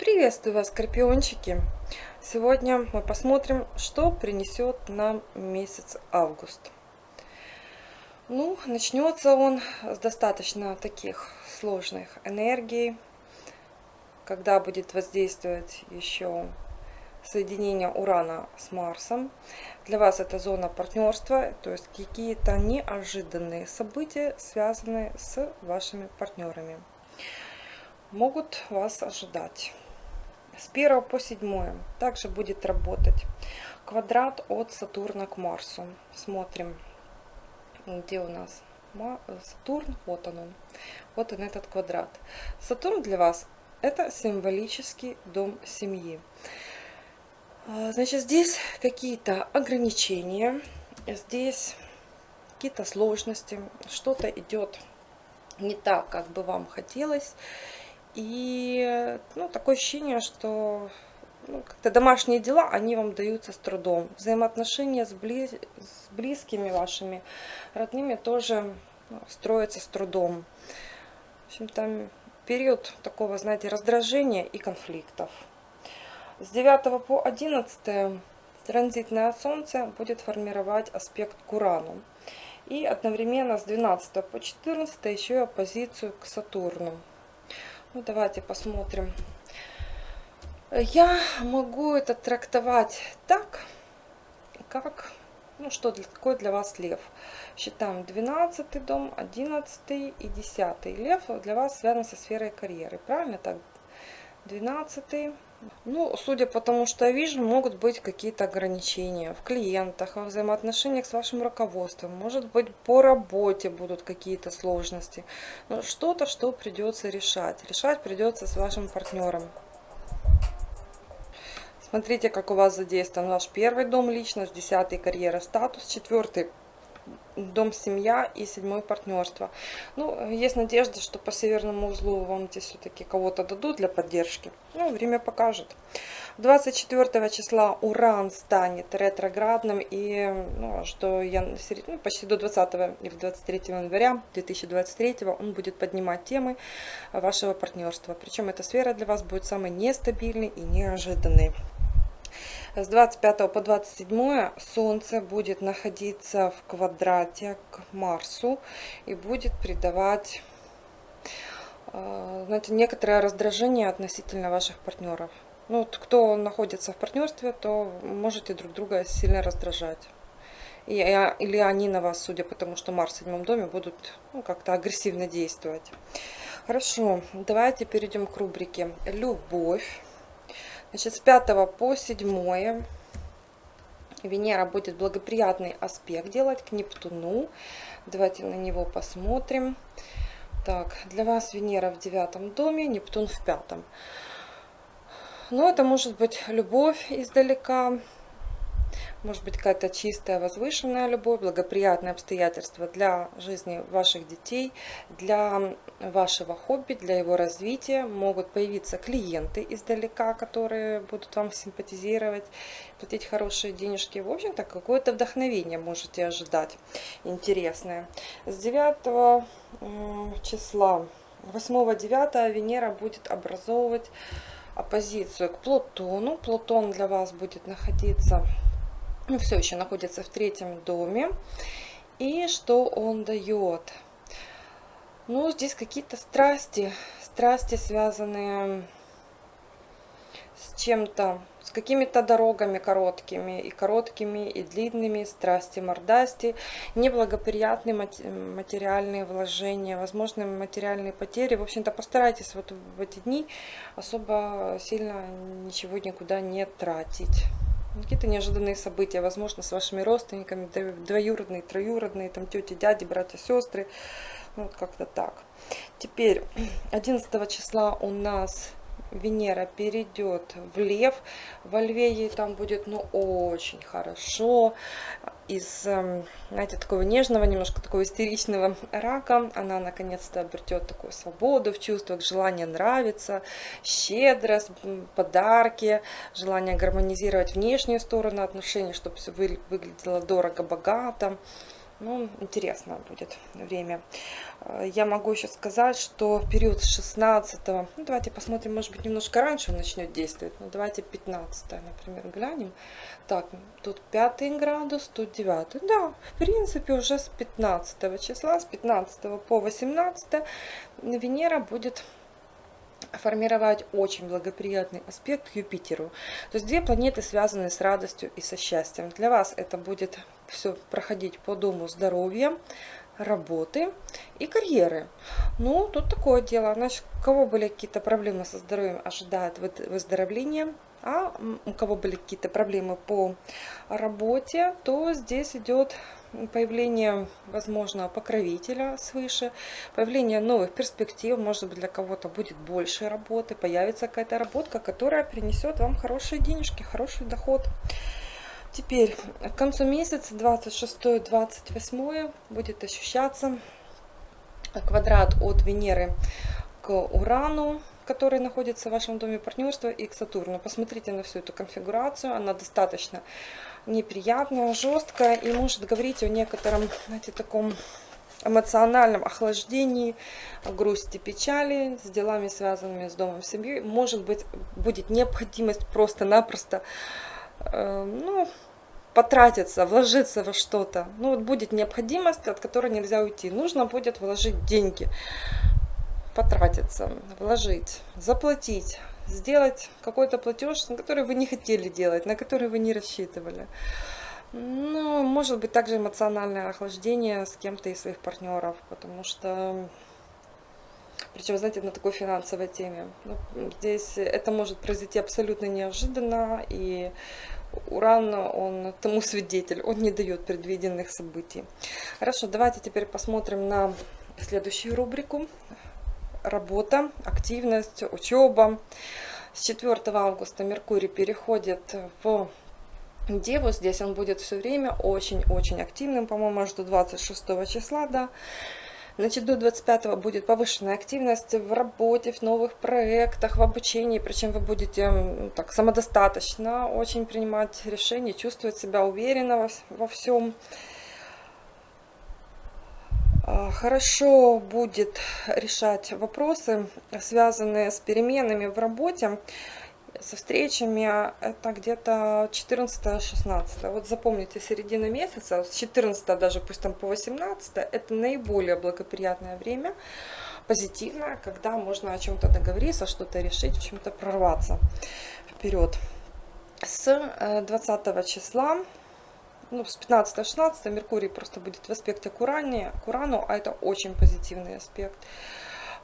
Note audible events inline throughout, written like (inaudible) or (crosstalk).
Приветствую вас, скорпиончики! Сегодня мы посмотрим, что принесет нам месяц август. Ну, начнется он с достаточно таких сложных энергий, когда будет воздействовать еще соединение Урана с Марсом. Для вас это зона партнерства, то есть какие-то неожиданные события, связанные с вашими партнерами могут вас ожидать с 1 по 7 также будет работать квадрат от Сатурна к Марсу. Смотрим, где у нас Сатурн. Вот он, он. Вот он этот квадрат. Сатурн для вас это символический дом семьи. А, значит, здесь какие-то ограничения, здесь какие-то сложности, что-то идет не так, как бы вам хотелось. И ну, такое ощущение, что ну, как-то домашние дела, они вам даются с трудом. Взаимоотношения с, близ... с близкими вашими, родными тоже ну, строятся с трудом. В общем, там период такого, знаете, раздражения и конфликтов. С 9 по 11 транзитное Солнце будет формировать аспект к Урану. И одновременно с 12 по 14 еще и оппозицию к Сатурну. Ну, давайте посмотрим. Я могу это трактовать так, как, ну, что для, какой для вас лев. Считаем 12 дом, 11 и 10. Лев для вас связан со сферой карьеры. Правильно так? 12 ну, судя по тому, что я вижу, могут быть какие-то ограничения в клиентах, во взаимоотношениях с вашим руководством. Может быть, по работе будут какие-то сложности. Но что-то, что придется решать. Решать придется с вашим партнером. Смотрите, как у вас задействован ваш первый дом, личность, десятый карьера, статус, четвертый дом семья и седьмое партнерство. Ну, есть надежда, что по северному узлу вам здесь все-таки кого-то дадут для поддержки. Ну, время покажет. 24 числа Уран станет ретроградным и ну, аж до, ну, почти до 20 или 23 января 2023 он будет поднимать темы вашего партнерства. Причем эта сфера для вас будет самой нестабильной и неожиданной. С 25 по 27 Солнце будет находиться в квадрате к Марсу и будет придавать э, знаете, некоторое раздражение относительно ваших партнеров. Ну, вот, кто находится в партнерстве, то можете друг друга сильно раздражать. Или они на вас, судя по тому, что Марс в седьмом доме, будут ну, как-то агрессивно действовать. Хорошо, давайте перейдем к рубрике «Любовь». Значит, с 5 по 7 Венера будет благоприятный аспект делать к Нептуну. Давайте на него посмотрим. Так, для вас Венера в девятом доме, Нептун в пятом. Но это может быть любовь издалека, может быть какая-то чистая, возвышенная любовь, благоприятные обстоятельства для жизни ваших детей, для вашего хобби, для его развития. Могут появиться клиенты издалека, которые будут вам симпатизировать, платить хорошие денежки. В общем-то, какое-то вдохновение можете ожидать интересное. С 9 числа, 8-9 Венера будет образовывать оппозицию к Плутону. Плутон для вас будет находиться все еще находится в третьем доме. И что он дает? Ну, здесь какие-то страсти, страсти, связанные с чем-то, с какими-то дорогами короткими, и короткими, и длинными, страсти, мордасти, неблагоприятные материальные вложения, возможные материальные потери. В общем-то, постарайтесь вот в эти дни особо сильно ничего никуда не тратить какие-то неожиданные события, возможно, с вашими родственниками, двоюродные, троюродные, там тети, дяди, братья, сестры, ну, вот как-то так. Теперь (clears throat) 11 числа у нас Венера перейдет в Лев. Во Льве ей там будет, ну, очень хорошо. Из, эм, знаете, такого нежного, немножко такого истеричного рака она наконец-то обретет такую свободу в чувствах, желание нравиться, щедрость, подарки, желание гармонизировать внешнюю сторону отношений, чтобы все выглядело дорого, богато. Ну, интересно будет время. Э, я могу еще сказать, что период с 16, ну давайте посмотрим, может быть немножко раньше он начнет действовать. Ну давайте 15, например, глянем. Так, тут 5 градус, тут 9. Да, в принципе уже с 15 числа, с 15 по 18 Венера будет формировать очень благоприятный аспект Юпитеру. То есть две планеты связаны с радостью и со счастьем. Для вас это будет все проходить по дому здоровья, работы и карьеры. Ну, тут такое дело. Значит, у кого были какие-то проблемы со здоровьем, ожидает выздоровления. А у кого были какие-то проблемы по работе, то здесь идет появление, возможно, покровителя свыше, появление новых перспектив, может быть, для кого-то будет больше работы, появится какая-то работа, которая принесет вам хорошие денежки, хороший доход. Теперь, к концу месяца, 26-28, будет ощущаться квадрат от Венеры к Урану, который находится в вашем доме партнерства, и к Сатурну. Посмотрите на всю эту конфигурацию, она достаточно неприятная, жесткая и может говорить о некотором, знаете, таком эмоциональном охлаждении, грусти, печали, с делами, связанными с домом, семьей. Может быть, будет необходимость просто-напросто, ну, потратиться, вложиться во что-то. Ну, вот будет необходимость, от которой нельзя уйти. Нужно будет вложить деньги, потратиться, вложить, заплатить, сделать какой-то платеж, на который вы не хотели делать, на который вы не рассчитывали. Ну, может быть, также эмоциональное охлаждение с кем-то из своих партнеров, потому что, причем, знаете, на такой финансовой теме. Ну, здесь это может произойти абсолютно неожиданно, и Уран, он тому (laughs) свидетель, он не дает предвиденных событий. Хорошо, давайте теперь посмотрим на следующую рубрику работа, активность, учеба. С 4 августа Меркурий переходит в Деву. Здесь он будет все время очень-очень активным, по-моему, аж до 26 числа, да. Значит, до 25 будет повышенная активность в работе, в новых проектах, в обучении. Причем вы будете так самодостаточно очень принимать решения, чувствовать себя уверенно во, во всем. А, хорошо будет решать вопросы, связанные с переменами в работе, со встречами. Это где-то 14-16. Вот запомните, середина месяца, с 14 даже, пусть там по 18, это наиболее благоприятное время, позитивное, когда можно о чем-то договориться, что-то решить, в чем-то прорваться вперед. С 20 э, числа ну, с 15-16 Меркурий просто будет в аспекте к, Уране, к Урану, а это очень позитивный аспект.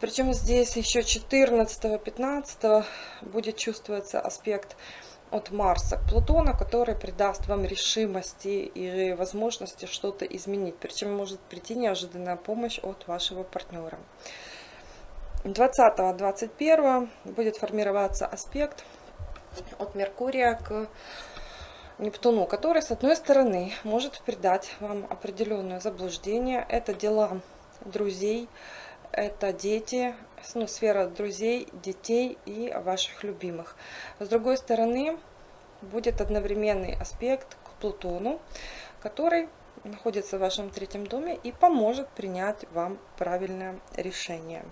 Причем здесь еще 14-15 будет чувствоваться аспект от Марса к Плутону, который придаст вам решимости и возможности что-то изменить. Причем может прийти неожиданная помощь от вашего партнера. 20-21 будет формироваться аспект от Меркурия к Нептуну, который, с одной стороны, может придать вам определенное заблуждение. Это дела друзей, это дети, ну, сфера друзей, детей и ваших любимых. С другой стороны, будет одновременный аспект к Плутону, который находится в вашем третьем доме и поможет принять вам правильное решение.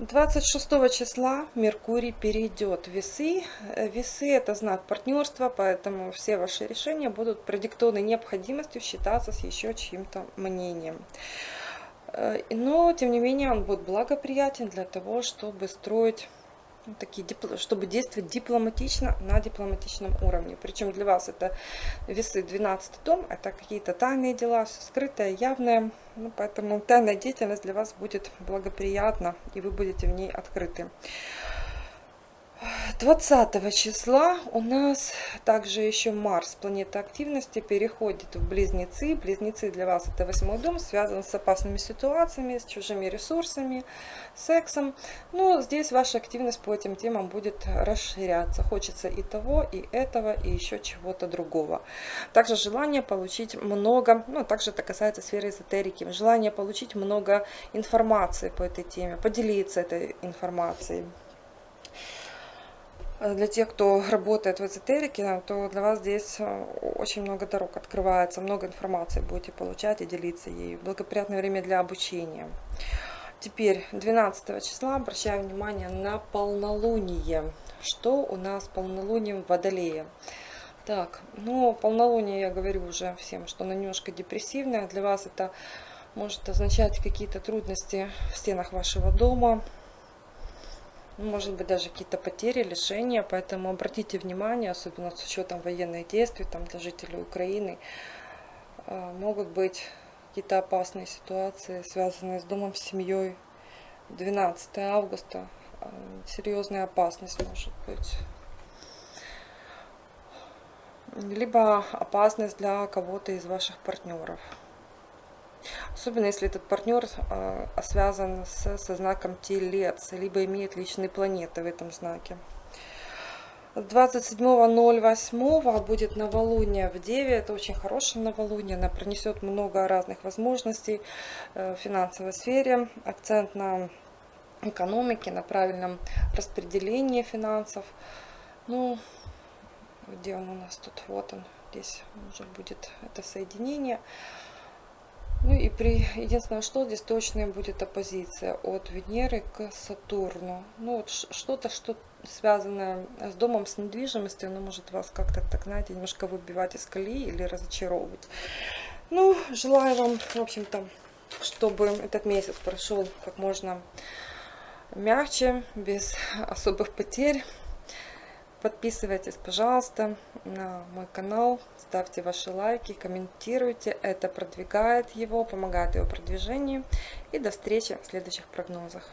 26 числа Меркурий перейдет в весы. Весы это знак партнерства, поэтому все ваши решения будут продиктованы необходимостью считаться с еще чьим-то мнением. Э, но, тем не менее, он будет благоприятен для того, чтобы строить ну, такие, чтобы действовать дипломатично на дипломатичном уровне. Причем для вас это весы 12 дом, это какие-то тайные дела, все скрытое, явное. Ну, поэтому тайная деятельность для вас будет благоприятна, и вы будете в ней открыты. 20 числа у нас также еще Марс, планета активности, переходит в Близнецы. Близнецы для вас это восьмой дом, связан с опасными ситуациями, с чужими ресурсами, сексом. Но здесь ваша активность по этим темам будет расширяться. Хочется и того, и этого, и еще чего-то другого. Также желание получить много, ну также это касается сферы эзотерики, желание получить много информации по этой теме, поделиться этой информацией. Э, Для тех, кто работает в эзотерике, то для вас здесь э, очень много дорог открывается, много информации будете получать и делиться ей. Благоприятное время для обучения. Теперь 12 числа обращаю внимание на полнолуние. Что у нас полнолунием в Водолее? Так, ну, полнолуние, я говорю уже всем, что оно немножко депрессивное. Для вас это может означать какие-то трудности в стенах вашего дома, может быть даже какие-то потери, лишения, поэтому обратите внимание, особенно с учетом военных действий там, для жителей Украины, э, могут быть какие-то опасные ситуации, связанные с домом, с семьей. 12 августа э, серьезная опасность может быть. Либо опасность для кого-то из ваших партнеров. Особенно если этот партнер э, связан с, со знаком Телец, либо имеет личные планеты в этом знаке. 27.08 будет новолуние в Деве. Это очень хорошее новолуние. Она принесет много разных возможностей э, в финансовой сфере. Акцент на экономике, на правильном распределении финансов. Ну, где он у нас тут? Вот он. Здесь уже будет это соединение. Ну и при единственное, что здесь точная будет оппозиция от Венеры к Сатурну. Ну вот что-то, что связанное с домом, с недвижимостью, оно может вас как-то, так знаете, немножко выбивать из колеи или разочаровывать. Ну, желаю вам, в общем-то, чтобы этот месяц прошел как можно мягче, без особых потерь. Подписывайтесь, пожалуйста, на мой канал, ставьте ваши лайки, комментируйте. Это продвигает его, помогает его продвижению. И до встречи в следующих прогнозах.